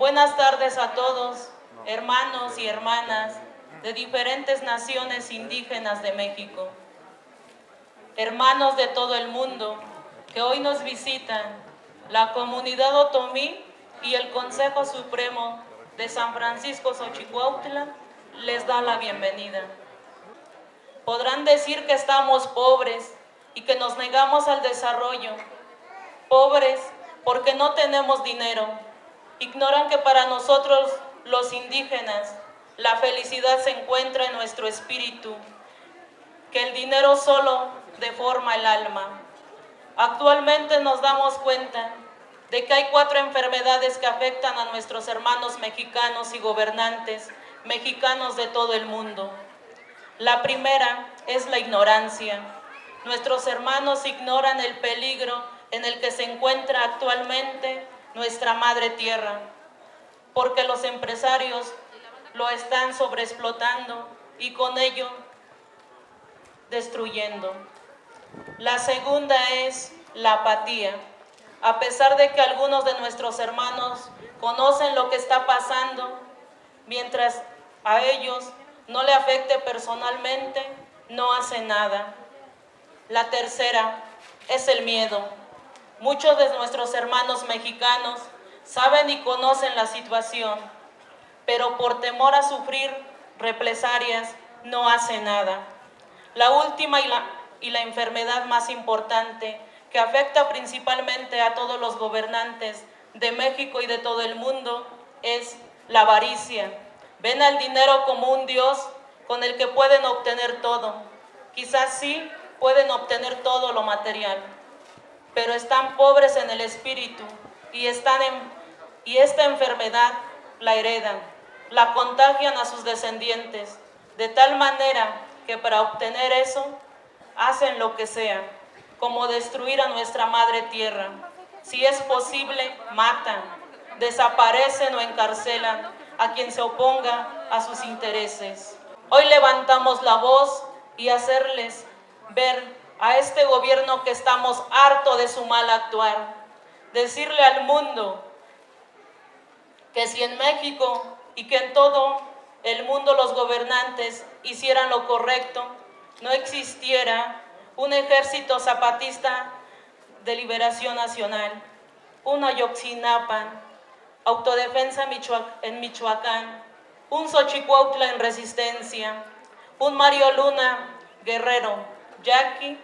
Buenas tardes a todos, hermanos y hermanas de diferentes naciones indígenas de México, hermanos de todo el mundo que hoy nos visitan, la comunidad otomí y el Consejo Supremo de San Francisco Xochicuautla les da la bienvenida. Podrán decir que estamos pobres y que nos negamos al desarrollo, pobres porque no tenemos dinero, ignoran que para nosotros los indígenas la felicidad se encuentra en nuestro espíritu, que el dinero solo deforma el alma. Actualmente nos damos cuenta de que hay cuatro enfermedades que afectan a nuestros hermanos mexicanos y gobernantes mexicanos de todo el mundo. La primera es la ignorancia. Nuestros hermanos ignoran el peligro en el que se encuentra actualmente nuestra madre tierra, porque los empresarios lo están sobreexplotando y con ello destruyendo. La segunda es la apatía. A pesar de que algunos de nuestros hermanos conocen lo que está pasando, mientras a ellos no le afecte personalmente, no hacen nada. La tercera es el miedo. Muchos de nuestros hermanos mexicanos saben y conocen la situación, pero por temor a sufrir represalias no hacen nada. La última y la, y la enfermedad más importante que afecta principalmente a todos los gobernantes de México y de todo el mundo es la avaricia. Ven al dinero como un Dios con el que pueden obtener todo. Quizás sí pueden obtener todo lo material, pero están pobres en el espíritu y, están y esta enfermedad la heredan, la contagian a sus descendientes, de tal manera que para obtener eso hacen lo que sea, como destruir a nuestra madre tierra. Si es posible, matan, desaparecen o encarcelan a quien se oponga a sus intereses. Hoy levantamos la voz y hacerles ver a este gobierno que estamos harto de su mal actuar. Decirle al mundo que si en México y que en todo el mundo los gobernantes hicieran lo correcto, no existiera un ejército zapatista de liberación nacional, un Ayoxinapan, autodefensa en Michoacán, un Xochicuautla en resistencia, un Mario Luna guerrero, Jackie,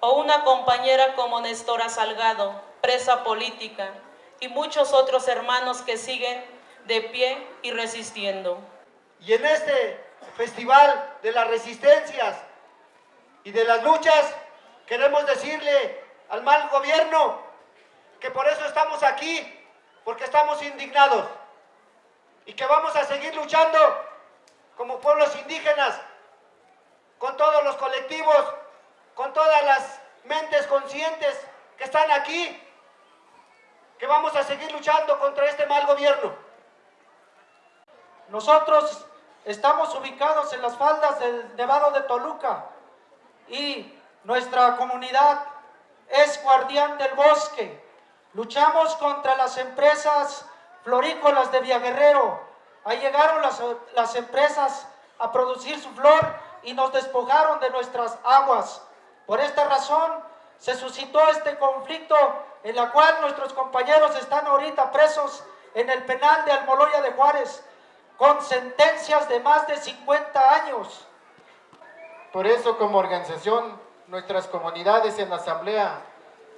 o una compañera como Nestora Salgado, presa política, y muchos otros hermanos que siguen de pie y resistiendo. Y en este festival de las resistencias y de las luchas, queremos decirle al mal gobierno que por eso estamos aquí, porque estamos indignados y que vamos a seguir luchando como pueblos indígenas, con todos los colectivos, con todas las mentes conscientes que están aquí, que vamos a seguir luchando contra este mal gobierno. Nosotros estamos ubicados en las faldas del Nevado de Toluca y nuestra comunidad es guardián del bosque. Luchamos contra las empresas florícolas de Villaguerrero. Ahí llegaron las, las empresas a producir su flor y nos despojaron de nuestras aguas. Por esta razón se suscitó este conflicto en la cual nuestros compañeros están ahorita presos en el penal de Almoloya de Juárez con sentencias de más de 50 años. Por eso como organización, nuestras comunidades en la asamblea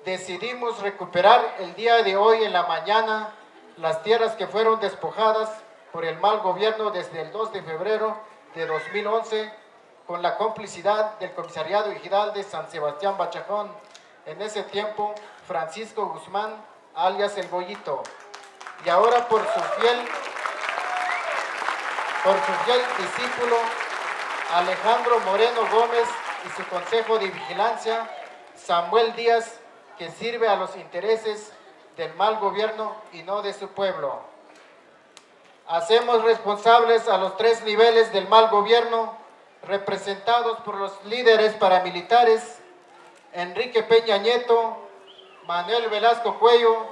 decidimos recuperar el día de hoy en la mañana las tierras que fueron despojadas por el mal gobierno desde el 2 de febrero de 2011 con la complicidad del Comisariado Ejidal de San Sebastián Bachajón, en ese tiempo Francisco Guzmán, alias El Bollito, y ahora por su fiel por su fiel discípulo Alejandro Moreno Gómez y su Consejo de Vigilancia, Samuel Díaz, que sirve a los intereses del mal gobierno y no de su pueblo. Hacemos responsables a los tres niveles del mal gobierno, representados por los líderes paramilitares, Enrique Peña Nieto, Manuel Velasco Cuello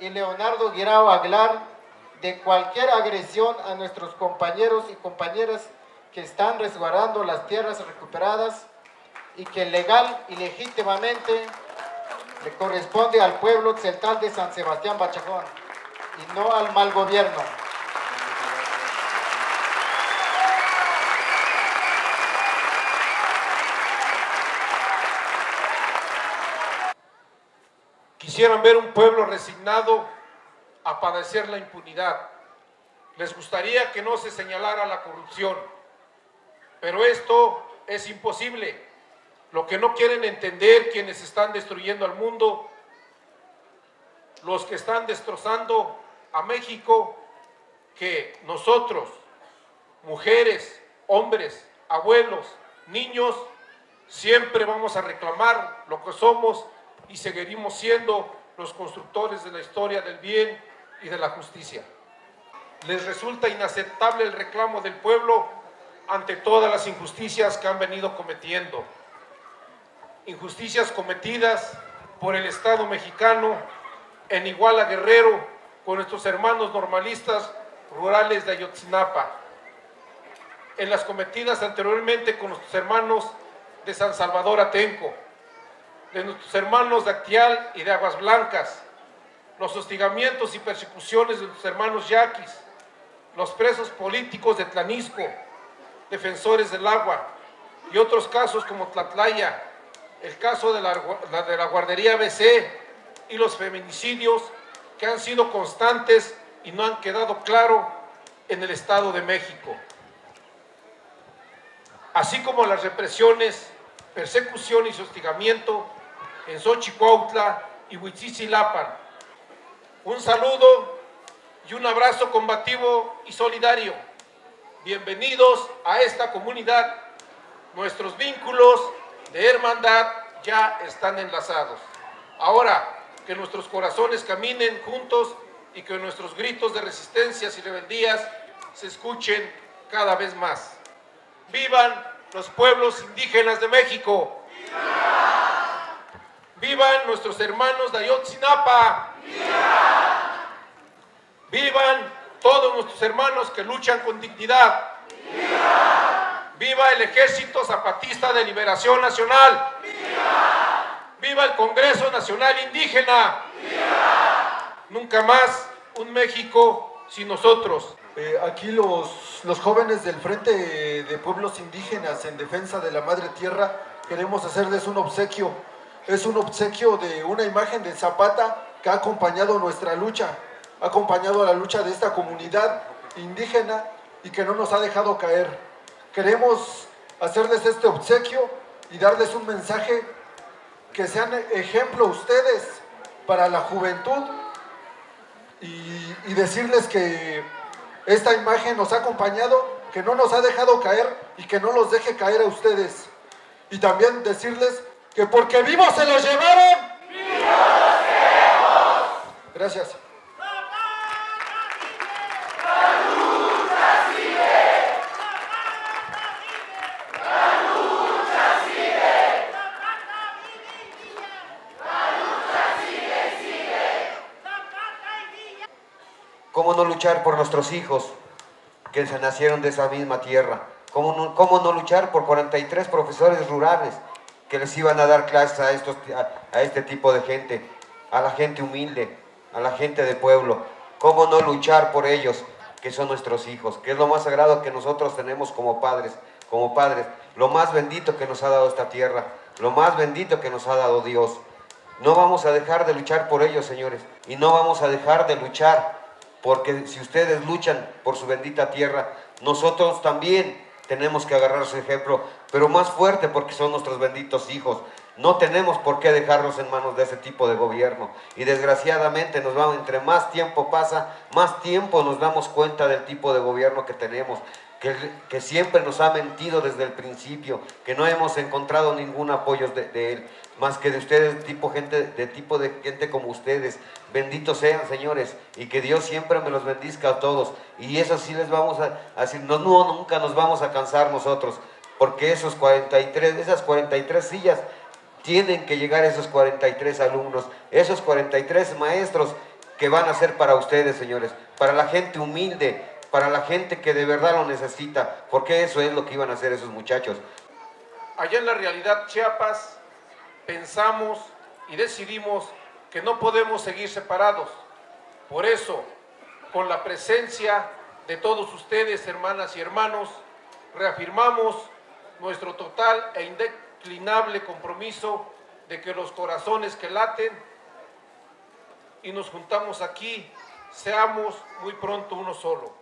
y Leonardo Guirao Aguilar, de cualquier agresión a nuestros compañeros y compañeras que están resguardando las tierras recuperadas y que legal y legítimamente le corresponde al pueblo central de San Sebastián Bachajón y no al mal gobierno. Quisieran ver un pueblo resignado a padecer la impunidad. Les gustaría que no se señalara la corrupción, pero esto es imposible. Lo que no quieren entender quienes están destruyendo al mundo, los que están destrozando a México, que nosotros, mujeres, hombres, abuelos, niños, siempre vamos a reclamar lo que somos y seguiremos siendo los constructores de la historia del bien y de la justicia. Les resulta inaceptable el reclamo del pueblo ante todas las injusticias que han venido cometiendo. Injusticias cometidas por el Estado mexicano en Iguala Guerrero con nuestros hermanos normalistas rurales de Ayotzinapa. En las cometidas anteriormente con nuestros hermanos de San Salvador Atenco de nuestros hermanos de Actial y de Aguas Blancas, los hostigamientos y persecuciones de nuestros hermanos yaquis, los presos políticos de Tlanisco, defensores del agua y otros casos como Tlatlaya, el caso de la, de la guardería BC y los feminicidios que han sido constantes y no han quedado claro en el Estado de México. Así como las represiones, persecución y hostigamiento en Xochicuautla y Huitzilapan. Un saludo y un abrazo combativo y solidario. Bienvenidos a esta comunidad. Nuestros vínculos de hermandad ya están enlazados. Ahora que nuestros corazones caminen juntos y que nuestros gritos de resistencias y rebeldías se escuchen cada vez más. ¡Vivan los pueblos indígenas de México! ¡Vivan nuestros hermanos de Ayotzinapa! ¡Viva! ¡Vivan todos nuestros hermanos que luchan con dignidad! ¡Viva! ¡Viva el Ejército Zapatista de Liberación Nacional! ¡Viva! ¡Viva el Congreso Nacional Indígena! ¡Viva! Nunca más un México sin nosotros. Eh, aquí los, los jóvenes del Frente de Pueblos Indígenas en Defensa de la Madre Tierra queremos hacerles un obsequio es un obsequio de una imagen de Zapata que ha acompañado nuestra lucha, ha acompañado la lucha de esta comunidad indígena y que no nos ha dejado caer. Queremos hacerles este obsequio y darles un mensaje que sean ejemplo ustedes para la juventud y decirles que esta imagen nos ha acompañado, que no nos ha dejado caer y que no los deje caer a ustedes. Y también decirles que porque vivos se los llevaron. ¡Vivos queremos! Gracias. ¿Cómo no luchar por nuestros hijos que se nacieron de esa misma tierra? ¿Cómo no, cómo no luchar por 43 profesores rurales que les iban a dar clases a, estos, a, este tipo de gente, a la gente humilde, a la gente de pueblo. ¿Cómo no luchar por ellos, que son nuestros hijos? Que es lo más sagrado que nosotros tenemos como padres, como padres. Lo más bendito que nos ha dado esta tierra, lo más bendito que nos ha dado Dios. No vamos a dejar de luchar por ellos, señores. Y no vamos a dejar de luchar, porque si ustedes luchan por su bendita tierra, nosotros también tenemos que agarrar su ejemplo, pero más fuerte porque son nuestros benditos hijos. No tenemos por qué dejarlos en manos de ese tipo de gobierno. Y desgraciadamente nos vamos, entre más tiempo pasa, más tiempo nos damos cuenta del tipo de gobierno que tenemos. Que, siempre nos ha mentido desde el principio, que no hemos encontrado ningún apoyo de, él más que de ustedes, tipo gente, de tipo de gente como ustedes. Benditos sean, señores, y que Dios siempre me los bendizca a todos. Y eso sí les vamos a, decir, no, no, nunca nos vamos a cansar nosotros, porque esos 43, esas 43 sillas tienen que llegar esos 43 alumnos, esos 43 maestros que van a ser para ustedes, señores, para la gente humilde, para la gente que de verdad lo necesita, porque eso es lo que iban a hacer esos muchachos. Allá en la realidad Chiapas pensamos y decidimos que no podemos seguir separados. Por eso, con la presencia de todos ustedes, hermanas y hermanos, reafirmamos nuestro total e indeclinable compromiso de que los corazones que laten y nos juntamos aquí, seamos muy pronto uno solo.